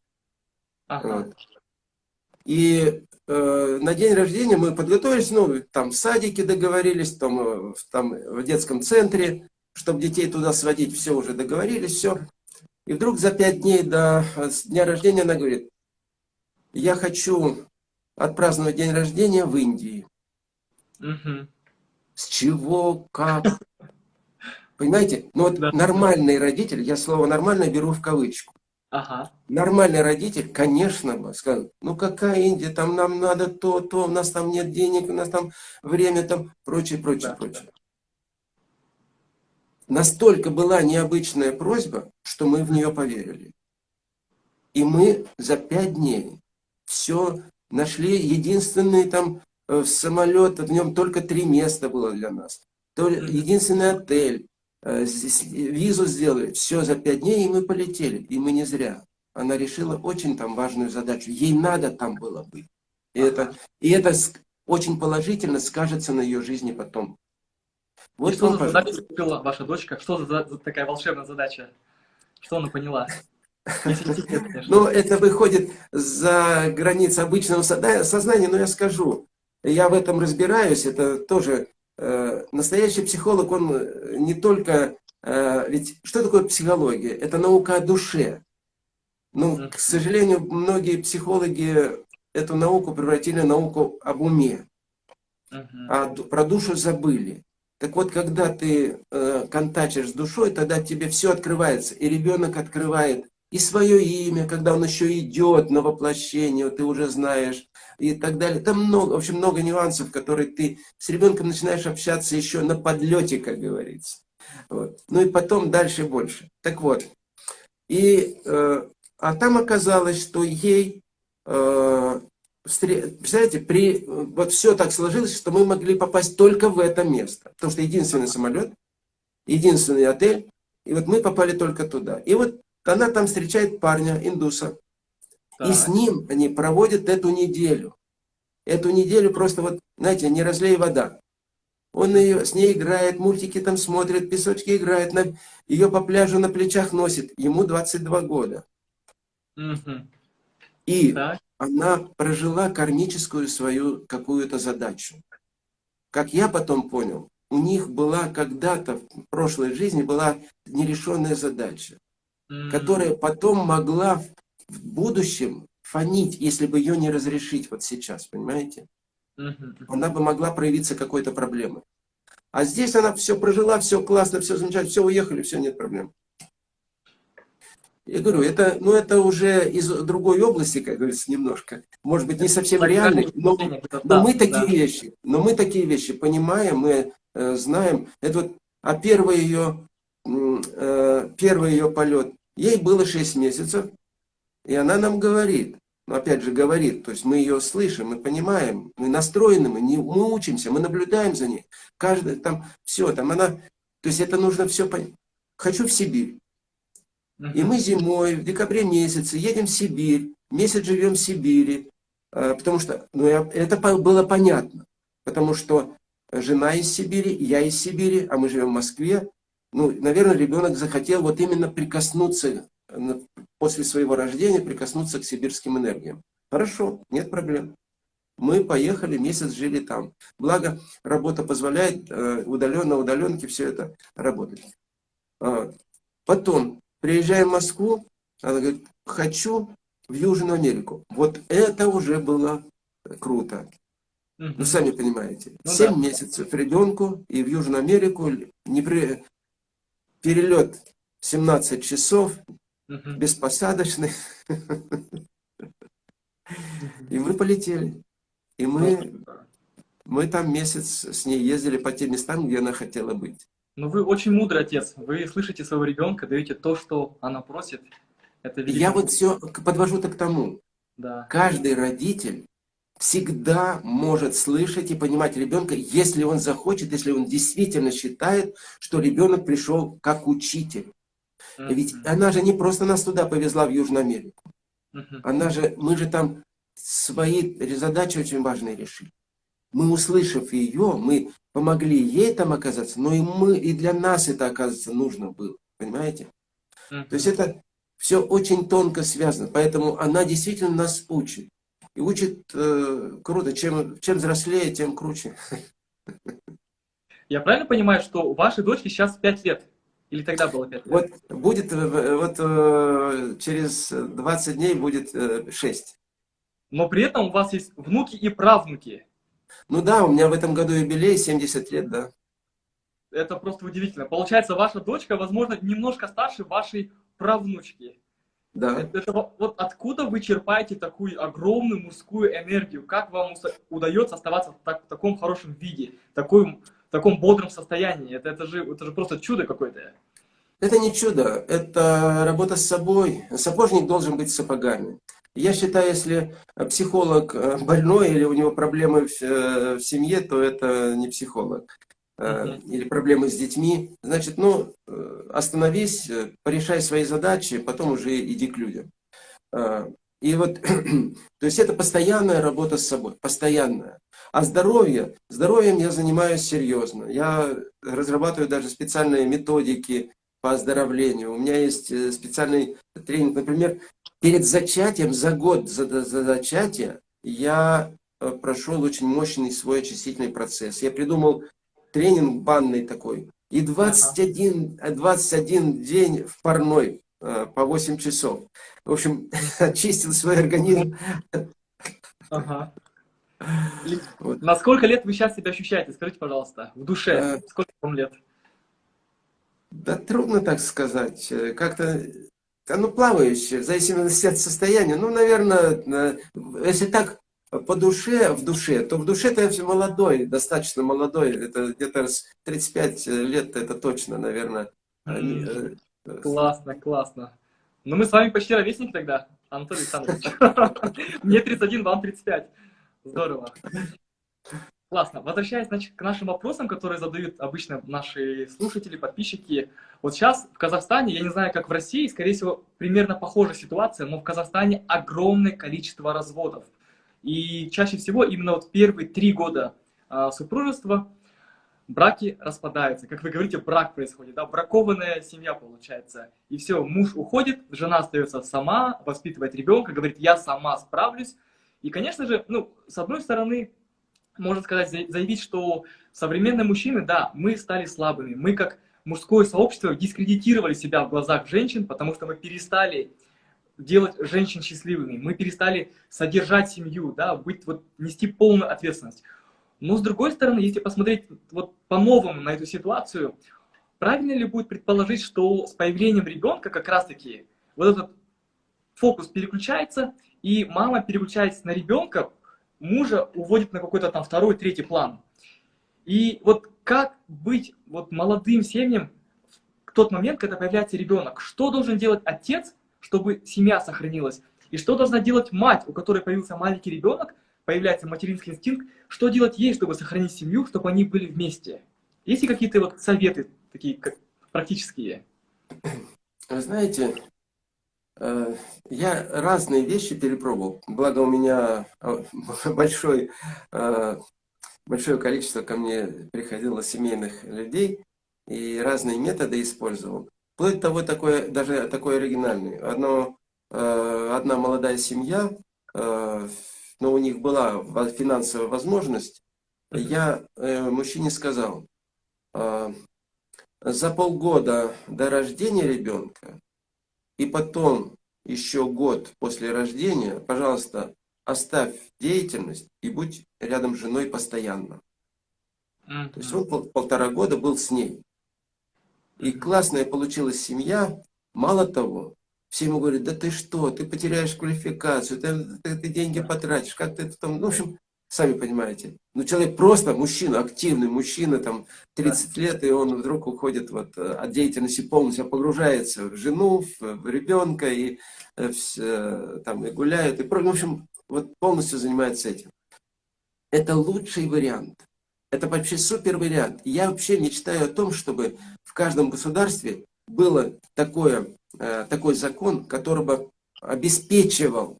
Ага. Вот. И э, на день рождения мы подготовились, ну, там в садике договорились, там, э, там в детском центре, чтобы детей туда сводить, все уже договорились, все. И вдруг за пять дней до э, дня рождения она говорит, я хочу отпраздновать день рождения в Индии. Угу. С чего, как? Понимаете? Ну вот да. нормальный родитель, я слово нормальный беру в кавычку. Ага. Нормальный родитель, конечно, бы сказал, ну какая Индия, там нам надо то, то, у нас там нет денег, у нас там время, там прочее, прочее, да, прочее. Да. Настолько была необычная просьба, что мы в нее поверили. И мы за пять дней все нашли, единственный там э, самолет, в нем только три места было для нас. То единственный отель, визу сделали, все за пять дней, и мы полетели. И мы не зря. Она решила очень там важную задачу. Ей надо там было быть. И это, и это очень положительно скажется на ее жизни потом. Вот и что за задачу купила ваша дочка? Что за, за такая волшебная задача? Что она поняла? Ну, это выходит за границы обычного сознания, но я скажу. Я в этом разбираюсь, это тоже... Э, настоящий психолог, он не только... Э, ведь что такое психология? Это наука о душе. Ну, к сожалению, многие психологи эту науку превратили в науку об уме. А про душу забыли. Так вот, когда ты э, контачишь с душой, тогда тебе все открывается. И ребенок открывает и свое имя, когда он еще идет на воплощение, ты уже знаешь, и так далее. Там много, в общем, много нюансов, которые ты с ребенком начинаешь общаться еще на подлете, как говорится. Вот. Ну и потом дальше больше. Так вот, и, э, а там оказалось, что ей э, Представляете, при, вот все так сложилось, что мы могли попасть только в это место. Потому что единственный самолет, единственный отель, и вот мы попали только туда. И вот она там встречает парня, индуса, так. и с ним они проводят эту неделю. Эту неделю просто вот, знаете, не разлей вода. Он ее, с ней играет, мультики там смотрит, песочки играет, на, ее по пляжу на плечах носит. Ему 22 года. Угу. И так она прожила кармическую свою какую-то задачу. Как я потом понял, у них была когда-то в прошлой жизни была нерешенная задача. Которая потом могла в будущем фонить, если бы ее не разрешить вот сейчас, понимаете? Она бы могла проявиться какой-то проблемой. А здесь она все прожила, все классно, все замечательно, все уехали, все, нет проблем. Я говорю, это, ну, это уже из другой области, как говорится, немножко. Может быть, не совсем реальный, но, но мы такие вещи, но мы такие вещи понимаем, мы э, знаем. Это вот, а первый ее, первый ее полет, ей было 6 месяцев, и она нам говорит, ну, опять же, говорит, то есть мы ее слышим, мы понимаем, мы настроены, мы, не, мы учимся, мы наблюдаем за ней. Каждый там, все, там она, то есть это нужно все понять. Хочу в Сибирь. И мы зимой, в декабре месяце, едем в Сибирь, месяц живем в Сибири, а, потому что, ну, это было понятно, потому что жена из Сибири, я из Сибири, а мы живем в Москве. Ну, наверное, ребенок захотел вот именно прикоснуться, после своего рождения, прикоснуться к сибирским энергиям. Хорошо, нет проблем. Мы поехали, месяц жили там. Благо, работа позволяет э, удаленно, удаленке все это работать. А, потом, Приезжаем в Москву, она говорит, хочу в Южную Америку. Вот это уже было круто. Угу. Вы сами понимаете. Ну, 7 да. месяцев ребенку и в Южную Америку не при... перелет 17 часов, угу. беспосадочный. И мы полетели. И мы, ну, мы там месяц с ней ездили по тем местам, где она хотела быть. Ну, вы очень мудрый отец. Вы слышите своего ребенка, даете то, что она просит. Это Я вот все подвожу-то к тому. Да. Каждый родитель всегда может слышать и понимать ребенка, если он захочет, если он действительно считает, что ребенок пришел как учитель. Mm -hmm. Ведь она же не просто нас туда повезла, в Южную Америку. Mm -hmm. Она же, мы же там свои задачи очень важные решили. Мы, услышав ее, мы помогли ей там оказаться, но и мы, и для нас это, оказывается, нужно было. Понимаете? Mm -hmm. То есть это все очень тонко связано. Поэтому она действительно нас учит. И учит э, круто. Чем, чем взрослее, тем круче. Я правильно понимаю, что у вашей дочки сейчас 5 лет? Или тогда было 5 лет? Вот будет, э, вот э, через 20 дней будет 6. Но при этом у вас есть внуки и правнуки. Ну да, у меня в этом году юбилей, 70 лет, да. Это просто удивительно. Получается, ваша дочка, возможно, немножко старше вашей правнучки. Да. Это, это, вот откуда вы черпаете такую огромную мужскую энергию? Как вам удается оставаться в, так, в таком хорошем виде, в таком, в таком бодром состоянии? Это, это, же, это же просто чудо какое-то. Это не чудо, это работа с собой. Сапожник должен быть с сапогами. Я считаю, если психолог э, больной или у него проблемы в, э, в семье, то это не психолог. Э, или проблемы с детьми, значит, ну, э, остановись, э, порешай свои задачи, потом уже иди к людям. И вот, то есть это постоянная работа с собой, постоянная. А здоровье, здоровьем я занимаюсь серьезно. Я разрабатываю даже специальные методики по оздоровлению. У меня есть специальный тренинг, например, перед зачатием, за год за, за зачатие, я прошел очень мощный свой очистительный процесс. Я придумал тренинг банный такой. И 21, 21 день в парной э, по 8 часов. В общем, очистил свой организм. Ага. Вот. На сколько лет вы сейчас себя ощущаете? Скажите, пожалуйста, в душе. А... Сколько вам лет? Да трудно так сказать. Как-то оно плавающее, в зависимости от состояния. Ну, наверное, если так по душе, в душе, то в душе-то я все молодой, достаточно молодой. Это где-то 35 лет, это точно, наверное. Mm. Классно, классно. Ну, мы с вами почти ровесники тогда, Анатолий Александрович. Мне 31, вам 35. Здорово. Классно. Возвращаясь значит, к нашим вопросам, которые задают обычно наши слушатели, подписчики. Вот сейчас в Казахстане, я не знаю, как в России, скорее всего, примерно похожая ситуация, но в Казахстане огромное количество разводов. И чаще всего именно вот первые три года а, супружества браки распадаются. Как вы говорите, брак происходит, да, бракованная семья получается. И все, муж уходит, жена остается сама, воспитывает ребенка, говорит, я сама справлюсь. И, конечно же, ну, с одной стороны, можно сказать, заявить, что современные мужчины, да, мы стали слабыми. Мы как мужское сообщество дискредитировали себя в глазах женщин, потому что мы перестали делать женщин счастливыми, мы перестали содержать семью, да, быть, вот, нести полную ответственность. Но с другой стороны, если посмотреть вот по-новому на эту ситуацию, правильно ли будет предположить, что с появлением ребенка как раз-таки вот этот фокус переключается, и мама переключается на ребенка, мужа уводит на какой-то там второй, третий план. И вот как быть вот молодым семьям в тот момент, когда появляется ребенок? Что должен делать отец, чтобы семья сохранилась? И что должна делать мать, у которой появился маленький ребенок, появляется материнский инстинкт, что делать ей, чтобы сохранить семью, чтобы они были вместе? Есть ли какие-то вот советы такие как практические? Вы знаете, Э, я разные вещи перепробовал, благо у меня э, большой, э, большое количество ко мне приходило семейных людей, и разные методы использовал. Вплоть того, такое, даже такой оригинальный. Одно, одна молодая семья, но у них была финансовая возможность, я мужчине сказал, за полгода до рождения ребенка и потом еще год после рождения, пожалуйста, оставь деятельность и будь рядом с женой постоянно. Mm -hmm. То есть он пол, полтора года был с ней. И классная получилась семья. Мало того, все ему говорят, да ты что, ты потеряешь квалификацию, ты, ты, ты деньги потратишь, как ты это там... Ну, в общем, Сами понимаете. Ну, человек просто мужчина, активный мужчина, там, 30 да. лет, и он вдруг уходит вот, э, от деятельности полностью, погружается в жену, в, ребенка, и, э, в, там, и гуляет, и, в общем, вот полностью занимается этим. Это лучший вариант. Это вообще супер вариант. Я вообще мечтаю о том, чтобы каждом государстве было такое, э, такой закон, который бы обеспечивал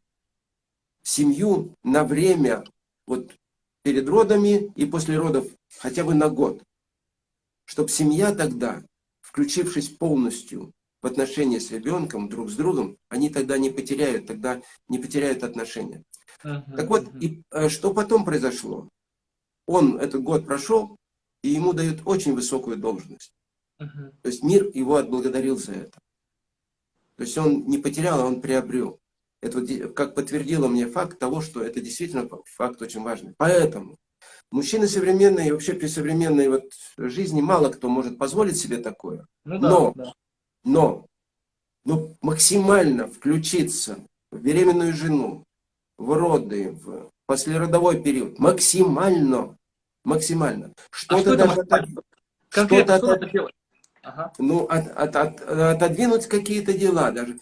семью на время вот перед родами и после родов хотя бы на год. Чтобы семья тогда, включившись полностью в отношения с ребенком, друг с другом, они тогда не потеряют, тогда не потеряют отношения. Uh -huh, так вот, uh -huh. и э, что потом произошло? Он этот год прошел, и ему дают очень высокую должность. То есть мир его отблагодарил за это. То есть он не потерял, а он приобрел. Это как подтвердило мне факт того, что это действительно факт очень важный. Поэтому мужчины современные, вообще при современной вот жизни мало кто может позволить себе такое. Ну, да, но, да. но, но максимально включиться в беременную жену, в роды, в послеродовой период, максимально, максимально. Что-то а что даже... Конкретно, что, делать? Ага. Ну, от, от, от, отодвинуть какие-то дела даже,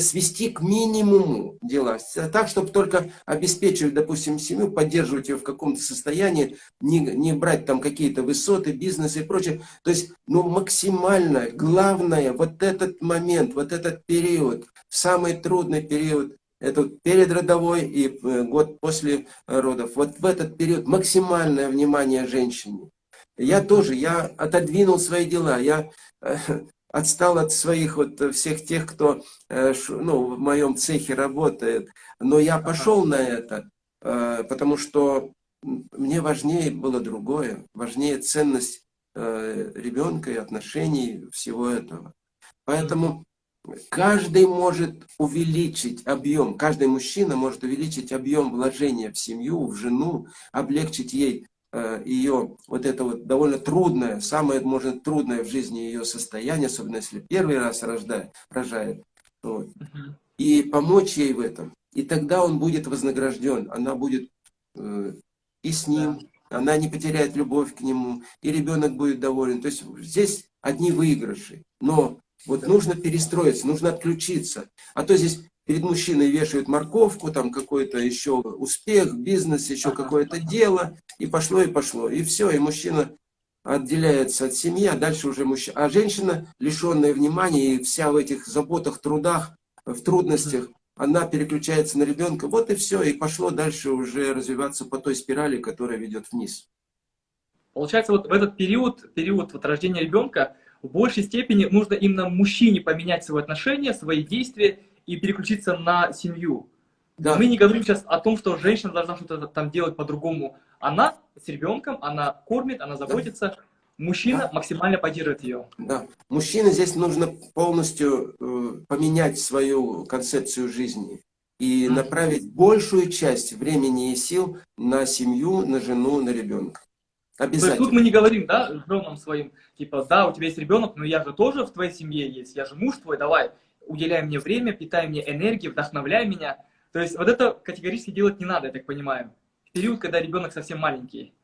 свести к минимуму дела, так, чтобы только обеспечивать, допустим, семью, поддерживать ее в каком-то состоянии, не, не брать там какие-то высоты, бизнес и прочее. То есть, ну, максимально, главное, вот этот момент, вот этот период, самый трудный период, это перед родовой и э, год после родов. Вот в этот период максимальное внимание женщине. Я тоже, я отодвинул свои дела, я э, отстал от своих вот всех тех, кто э, ну, в моем цехе работает. Но я пошел на это, э, потому что мне важнее было другое, важнее ценность ребенка и отношений всего этого. Поэтому каждый может увеличить объем, каждый мужчина может увеличить объем вложения в семью, в жену, облегчить ей Э, ее вот это вот довольно трудное, самое, может, трудное в жизни ее состояние, особенно если первый раз рождает, рожает, вот, и помочь ей в этом. И тогда он будет вознагражден, она будет э, и с ним, она не потеряет любовь к нему, и ребенок будет доволен. То есть здесь одни выигрыши. Но вот нужно перестроиться, нужно отключиться. А то здесь перед мужчиной вешают морковку, там какой-то еще успех, бизнес, еще какое-то дело, и пошло, и пошло. И все, и мужчина отделяется от семьи, а дальше уже мужчина. А женщина, лишенная внимания, и вся в этих заботах, трудах, в трудностях, она переключается на ребенка, вот и все, и пошло дальше уже развиваться по той спирали, которая ведет вниз. Получается, вот в этот период, период вот рождения ребенка, в большей степени нужно именно мужчине поменять свои отношения, свои действия и переключиться на семью. Да. Мы не говорим сейчас о том, что женщина должна что-то там делать по-другому. Она с ребенком, она кормит, она заботится. Да. Мужчина да. максимально поддерживает ее. Да. Мужчине здесь нужно полностью э, поменять свою концепцию жизни и mm -hmm. направить большую часть времени и сил на семью, на жену, на ребенка. Обязательно. То есть тут мы не говорим, да, женам своим, типа, да, у тебя есть ребенок, но я же тоже в твоей семье есть, я же муж твой, давай, уделяй мне время, питай мне энергией, вдохновляй меня. То есть вот это категорически делать не надо, я так понимаю. В период, когда ребенок совсем маленький.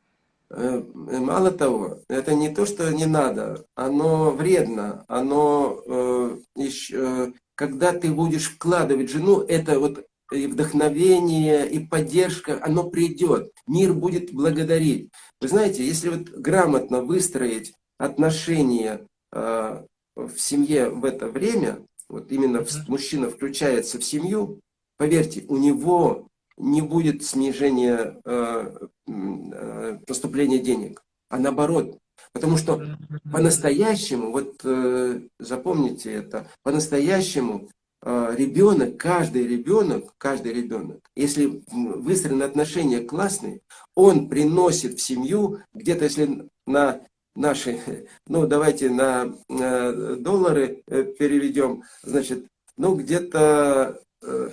Э, мало того, это не то, что не надо, оно вредно, оно э, еще, э, когда ты будешь вкладывать жену, это вот и вдохновение, и поддержка, оно придет, мир будет благодарить. Вы знаете, если вот грамотно выстроить отношения э, в семье в это время, вот именно мужчина включается в семью, поверьте, у него не будет снижения э, э, поступления денег, а наоборот. Потому что по-настоящему, вот э, запомните это, по-настоящему э, ребенок, каждый ребенок, каждый ребенок, если выстроены отношения классные, он приносит в семью, где-то если на наши, ну давайте на э, доллары э, переведем, значит, ну где-то э,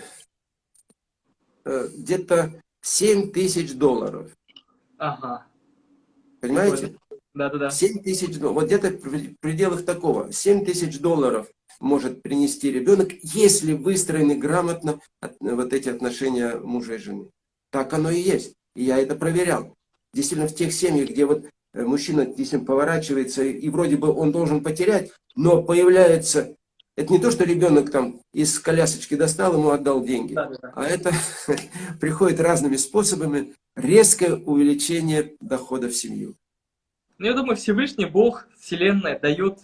где-то 7 тысяч долларов. Ага. Понимаете? Да-да-да. 7 тысяч долларов. Вот где-то в пределах такого. 7 тысяч долларов может принести ребенок, если выстроены грамотно вот эти отношения мужа и жены. Так оно и есть. И я это проверял. Действительно, в тех семьях, где вот мужчина действительно поворачивается, и вроде бы он должен потерять, но появляется... Это не то, что ребенок там из колясочки достал, ему отдал деньги, да, да. а это приходит разными способами резкое увеличение дохода в семью. Ну, я думаю, Всевышний Бог, Вселенная дает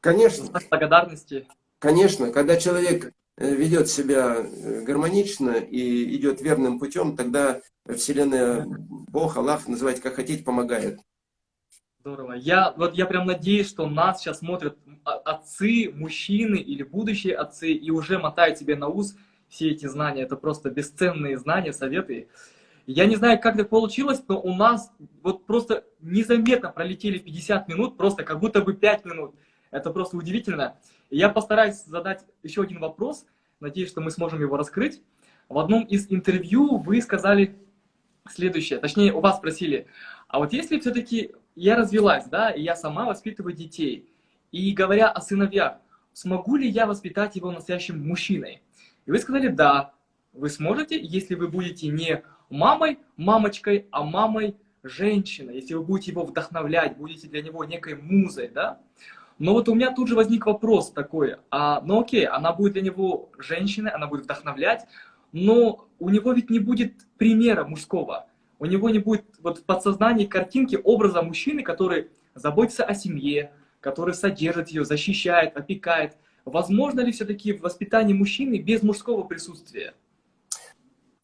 Конечно. благодарности. Конечно, когда человек э, ведет себя э, гармонично и идет верным путем, тогда Вселенная, Бог, Аллах, называйте как хотите, помогает. Здорово. Я, вот я прям надеюсь, что нас сейчас смотрят отцы, мужчины или будущие отцы и уже мотают себе на ус все эти знания. Это просто бесценные знания, советы. Я не знаю, как так получилось, но у нас вот просто незаметно пролетели 50 минут, просто как будто бы 5 минут. Это просто удивительно. Я постараюсь задать еще один вопрос. Надеюсь, что мы сможем его раскрыть. В одном из интервью вы сказали следующее. Точнее, у вас спросили, а вот если все-таки я развелась, да, и я сама воспитываю детей. И говоря о сыновьях, смогу ли я воспитать его настоящим мужчиной? И вы сказали, да, вы сможете, если вы будете не мамой, мамочкой, а мамой женщиной, если вы будете его вдохновлять, будете для него некой музой, да? Но вот у меня тут же возник вопрос такой, а, ну окей, она будет для него женщиной, она будет вдохновлять, но у него ведь не будет примера мужского. У него не будет вот в подсознании картинки образа мужчины, который заботится о семье, который содержит ее, защищает, опекает. Возможно ли все-таки воспитание мужчины без мужского присутствия?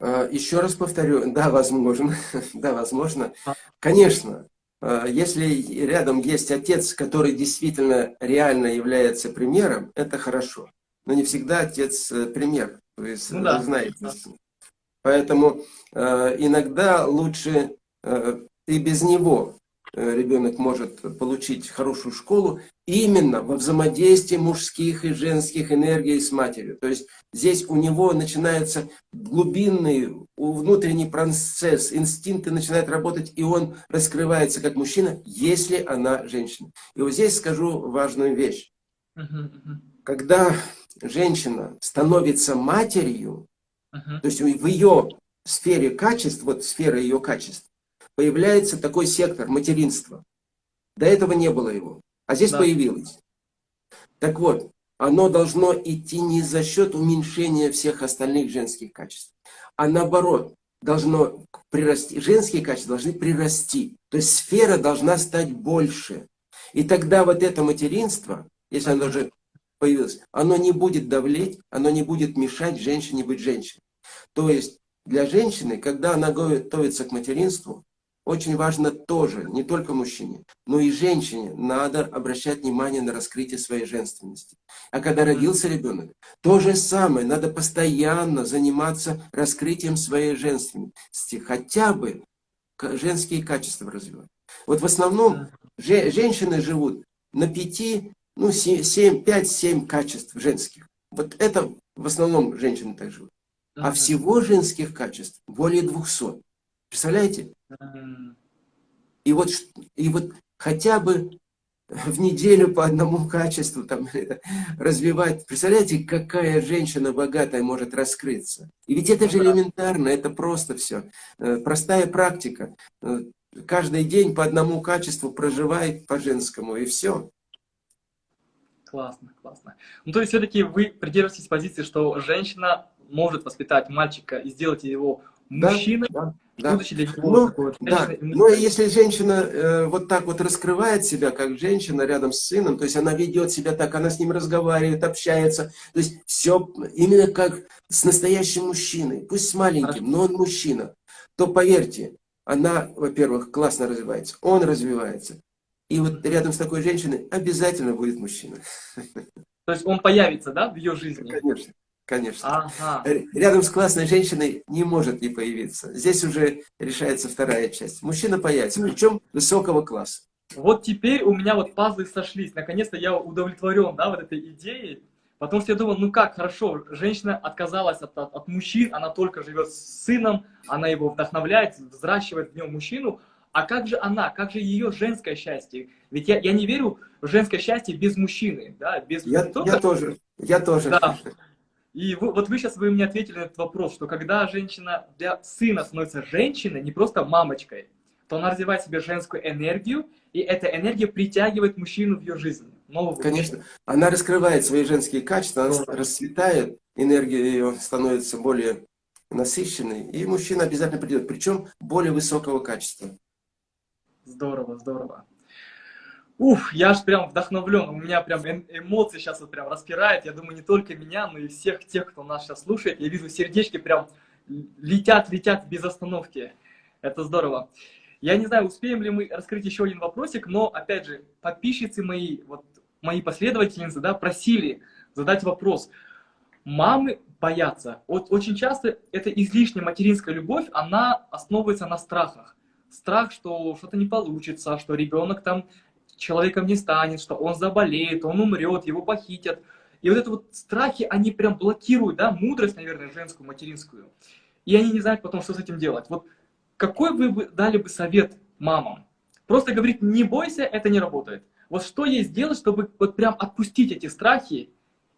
А, еще раз повторю, да, возможно, да, возможно. А. Конечно, а, если рядом есть отец, который действительно реально является примером, это хорошо. Но не всегда отец э, пример. Вы, ну, да. знаете. Да. Поэтому э, иногда лучше э, и без него Э, ребенок может получить хорошую школу именно во взаимодействии мужских и женских энергий с матерью. То есть здесь у него начинается глубинный внутренний процесс, инстинкты начинают работать, и он раскрывается как мужчина, если она женщина. И вот здесь скажу важную вещь. Когда женщина становится матерью, то есть в ее сфере качеств, вот сфера ее качеств, появляется такой сектор материнства. До этого не было его, а здесь да. появилось. Так вот, оно должно идти не за счет уменьшения всех остальных женских качеств, а наоборот, должно прирасти, женские качества должны прирасти. То есть сфера должна стать больше. И тогда вот это материнство, если оно уже появилось, оно не будет давлеть, оно не будет мешать женщине быть женщиной. То есть для женщины, когда она готовится к материнству, очень важно тоже, не только мужчине, но и женщине надо обращать внимание на раскрытие своей женственности. А когда родился ребенок, то же самое, надо постоянно заниматься раскрытием своей женственности, хотя бы женские качества развивать. Вот в основном же, женщины живут на пяти, ну, семь, пять, семь качеств женских. Вот это в основном женщины так живут. А всего женских качеств более двухсот. Представляете? И вот, и вот хотя бы в неделю по одному качеству там, развивать. Представляете, какая женщина богатая может раскрыться? И ведь это же элементарно, это просто все. Э, простая практика. Э, каждый день по одному качеству проживает по женскому, и все. Классно, классно. Ну, то есть, все-таки вы придерживаетесь позиции, что женщина может воспитать мальчика и сделать его мужчиной, да, да. Ну, да. Но если женщина э, вот так вот раскрывает себя, как женщина рядом с сыном, то есть она ведет себя так, она с ним разговаривает, общается, то есть все именно как с настоящим мужчиной, пусть с маленьким, но он мужчина, то поверьте, она, во-первых, классно развивается, он развивается. И вот рядом с такой женщиной обязательно будет мужчина. То есть он появится, да, в ее жизни? Конечно конечно. Ага. Рядом с классной женщиной не может не появиться. Здесь уже решается вторая часть. Мужчина появится, причем высокого класса. Вот теперь у меня вот пазлы сошлись. Наконец-то я удовлетворен, да, вот этой идеей. Потому что я думал, ну как, хорошо, женщина отказалась от, от, от мужчин, она только живет с сыном, она его вдохновляет, взращивает в нем мужчину. А как же она, как же ее женское счастье? Ведь я, я не верю в женское счастье без мужчины, да, без... Я, я тоже, я тоже. Да. И вы, вот вы сейчас вы мне ответили на этот вопрос, что когда женщина для сына становится женщиной, не просто мамочкой, то она развивает в себе женскую энергию, и эта энергия притягивает мужчину в ее жизнь. Нового Конечно. Мужчину. Она раскрывает свои женские качества, она Здорово. расцветает, энергия ее становится более насыщенной, и мужчина обязательно придет, причем более высокого качества. Здорово, здорово. Ух, я аж прям вдохновлен, у меня прям эмоции сейчас вот прям распирает, я думаю, не только меня, но и всех тех, кто нас сейчас слушает, я вижу сердечки прям летят, летят без остановки, это здорово. Я не знаю, успеем ли мы раскрыть еще один вопросик, но, опять же, подписчицы мои, вот мои последовательницы, да, просили задать вопрос. Мамы боятся. Вот очень часто эта излишняя материнская любовь, она основывается на страхах. Страх, что что-то не получится, что ребенок там человеком не станет, что он заболеет, он умрет, его похитят. И вот это вот страхи, они прям блокируют, да, мудрость, наверное, женскую, материнскую. И они не знают потом, что с этим делать. Вот какой вы дали бы совет мамам? Просто говорить, не бойся, это не работает. Вот что ей сделать, чтобы вот прям отпустить эти страхи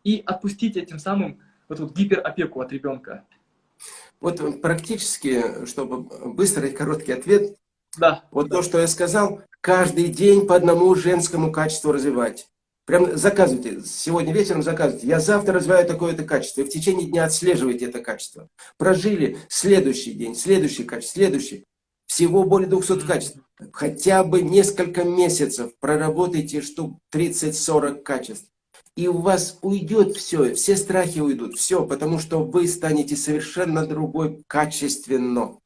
и отпустить этим самым вот, вот гиперопеку от ребенка? Вот практически, чтобы быстрый короткий ответ, да. вот то, что я сказал, каждый день по одному женскому качеству развивать. Прям заказывайте, сегодня вечером заказывайте. Я завтра развиваю такое-то качество. И в течение дня отслеживайте это качество. Прожили следующий день, следующий качество, следующий. Всего более 200 качеств. Хотя бы несколько месяцев проработайте штук 30-40 качеств. И у вас уйдет все, все страхи уйдут, все, потому что вы станете совершенно другой качественно.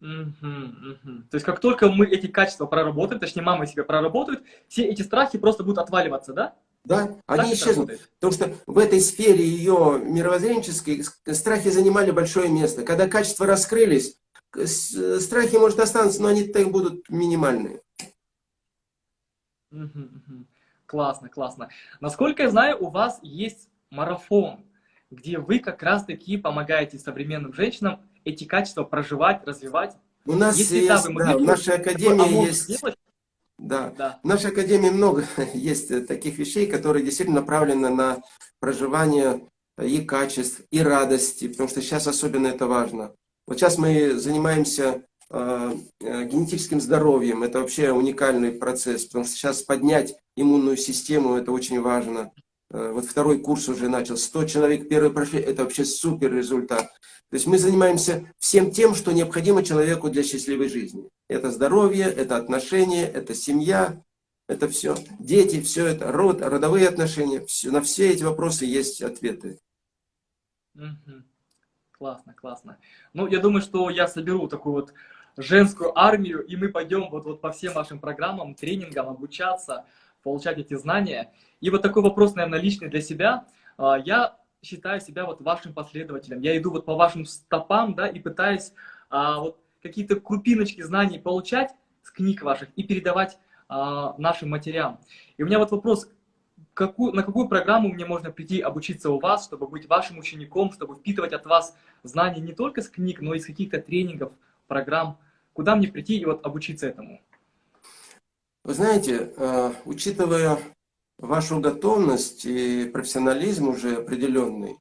Угу, угу. То есть как только мы эти качества проработаем, точнее мама себя проработает, все эти страхи просто будут отваливаться, да? Да, так они исчезнут. Работает? Потому что в этой сфере ее мировоззренческой страхи занимали большое место. Когда качества раскрылись, страхи, может, останутся, но они так будут минимальные. Угу, угу. Классно, классно. Насколько я знаю, у вас есть марафон, где вы как раз-таки помогаете современным женщинам эти качества проживать, развивать. У нас Если есть, да, да в нашей академии есть... Да. да, в нашей академии много есть таких вещей, которые действительно направлены на проживание и качеств, и радости, потому что сейчас особенно это важно. Вот сейчас мы занимаемся э, э, генетическим здоровьем, это вообще уникальный процесс, потому что сейчас поднять иммунную систему, это очень важно. Э, вот второй курс уже начал, 100 человек первый прошли, это вообще супер результат. То есть мы занимаемся всем тем, что необходимо человеку для счастливой жизни. Это здоровье, это отношения, это семья, это все. Дети, все это, род, родовые отношения. Все, на все эти вопросы есть ответы. Классно, классно. Ну, я думаю, что я соберу такую вот женскую армию, и мы пойдем вот, вот по всем вашим программам, тренингам обучаться, получать эти знания. И вот такой вопрос, наверное, личный для себя. А, я считаю себя вот вашим последователем. Я иду вот по вашим стопам, да, и пытаюсь а, вот какие-то крупиночки знаний получать с книг ваших и передавать а, нашим матерям. И у меня вот вопрос, какую, на какую программу мне можно прийти обучиться у вас, чтобы быть вашим учеником, чтобы впитывать от вас знания не только с книг, но и с каких-то тренингов, программ. Куда мне прийти и вот обучиться этому? Вы знаете, э, учитывая вашу готовность и профессионализм уже определенный,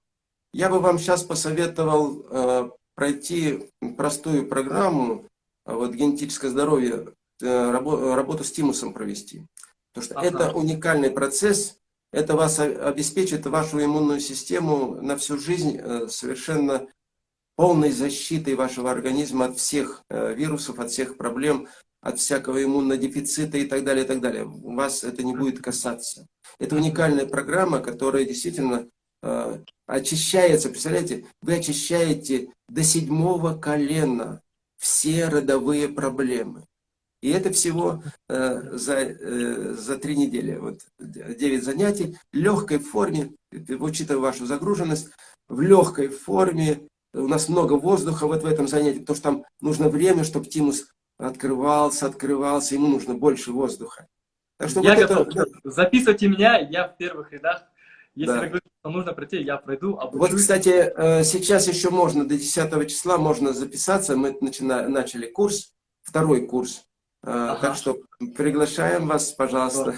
я бы вам сейчас посоветовал э, пройти простую программу, а вот генетическое здоровье, э, работу с тимусом провести. Потому что ага. это уникальный процесс, это вас обеспечит вашу иммунную систему на всю жизнь совершенно полной защитой вашего организма от всех вирусов, от всех проблем, от всякого иммунодефицита и так далее, и так далее. Вас это не будет касаться. Это уникальная программа, которая действительно э, очищается. Представляете, вы очищаете до седьмого колена все родовые проблемы. И это всего э, за, э, за три недели. Вот, 9 занятий в легкой форме, учитывая вашу загруженность, в легкой форме. У нас много воздуха вот в этом занятии, потому что там нужно время, чтобы тимус открывался, открывался, ему нужно больше воздуха. Так что я вот готов. Это... Записывайте меня, я в первых рядах. Если да. говорите, что нужно пройти, я пройду, обучусь. Вот, кстати, э, сейчас еще можно, до 10 числа можно записаться. Мы начина... начали курс, второй курс. Э, ага. Так что приглашаем вас, пожалуйста.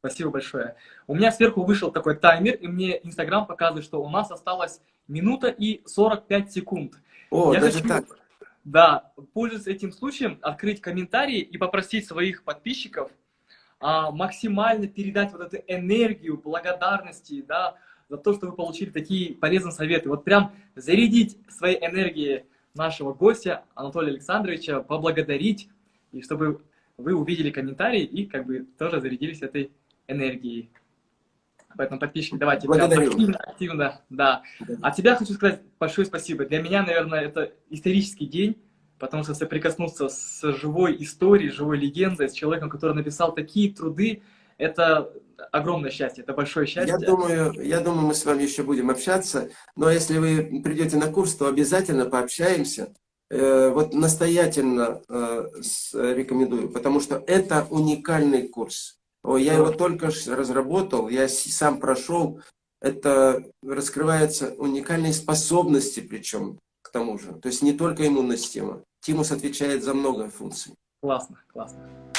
Спасибо большое. У меня сверху вышел такой таймер, и мне Инстаграм показывает, что у нас осталось минута и 45 секунд. О, я даже хочу... так. Да, пользуясь этим случаем, открыть комментарии и попросить своих подписчиков а, максимально передать вот эту энергию благодарности, да, за то, что вы получили такие полезные советы. Вот прям зарядить своей энергией нашего гостя Анатолия Александровича, поблагодарить, и чтобы вы увидели комментарии и как бы тоже зарядились этой энергией. Поэтому, подписчики, давайте Благодарю. активно, активно, да. А тебя хочу сказать большое спасибо. Для меня, наверное, это исторический день, потому что соприкоснуться с живой историей, живой легендой, с человеком, который написал такие труды, это огромное счастье, это большое счастье. Я думаю, я думаю, мы с вами еще будем общаться, но если вы придете на курс, то обязательно пообщаемся. Э, вот настоятельно э, рекомендую, потому что это уникальный курс. Я его только разработал, я сам прошел. Это раскрываются уникальные способности, причем к тому же. То есть не только иммунная система. Тимус отвечает за много функций. Классно, классно.